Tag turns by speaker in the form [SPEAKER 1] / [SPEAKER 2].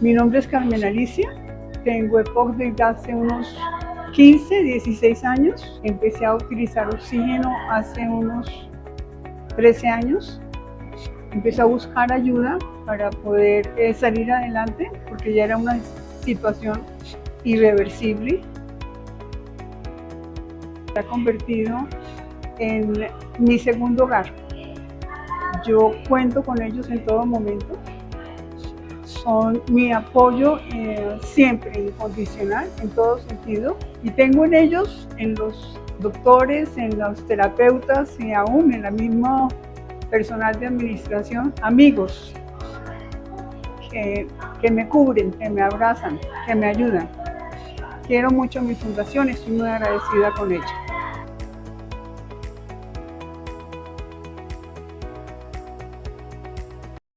[SPEAKER 1] Mi nombre es Carmen Alicia, tengo EPOC desde hace unos 15, 16 años. Empecé a utilizar oxígeno hace unos 13 años. Empecé a buscar ayuda para poder eh, salir adelante porque ya era una situación irreversible. Se ha convertido en mi segundo hogar. Yo cuento con ellos en todo momento son mi apoyo eh, siempre incondicional en todo sentido y tengo en ellos, en los doctores, en los terapeutas y aún en la misma personal de administración, amigos que, que me cubren, que me abrazan, que me ayudan. Quiero mucho mi fundación, estoy muy agradecida con ella.